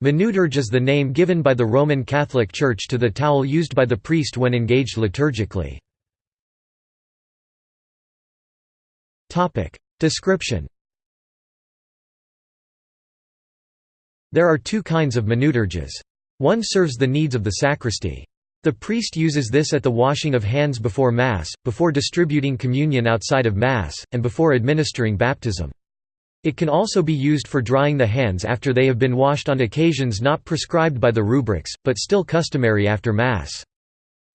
Manuterge is the name given by the Roman Catholic Church to the towel used by the priest when engaged liturgically. Description There are two kinds of manuterges. One serves the needs of the sacristy. The priest uses this at the washing of hands before Mass, before distributing communion outside of Mass, and before administering baptism. It can also be used for drying the hands after they have been washed on occasions not prescribed by the rubrics, but still customary after Mass.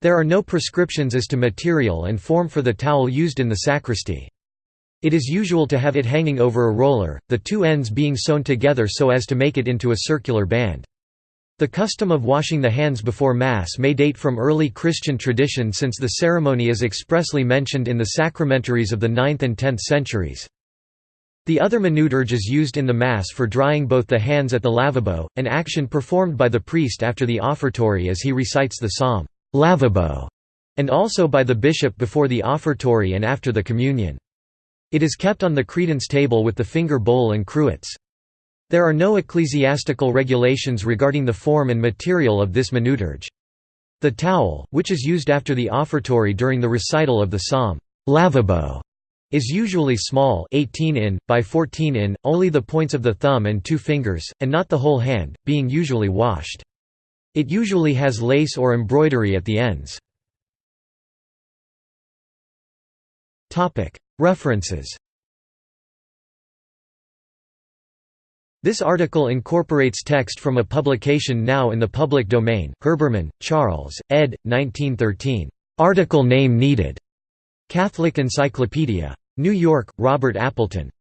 There are no prescriptions as to material and form for the towel used in the sacristy. It is usual to have it hanging over a roller, the two ends being sewn together so as to make it into a circular band. The custom of washing the hands before Mass may date from early Christian tradition since the ceremony is expressly mentioned in the sacramentaries of the 9th and 10th centuries. The other manuterge is used in the Mass for drying both the hands at the lavabo, an action performed by the priest after the offertory as he recites the psalm, lavabo, and also by the bishop before the offertory and after the communion. It is kept on the credence table with the finger bowl and cruets. There are no ecclesiastical regulations regarding the form and material of this manuterge. The towel, which is used after the offertory during the recital of the psalm, lavabo, is usually small 18 in, by 14 in, only the points of the thumb and two fingers, and not the whole hand, being usually washed. It usually has lace or embroidery at the ends. References This article incorporates text from a publication now in the public domain, Herbermann, Charles, ed. 1913. Article name needed. Catholic Encyclopedia. New York, Robert Appleton.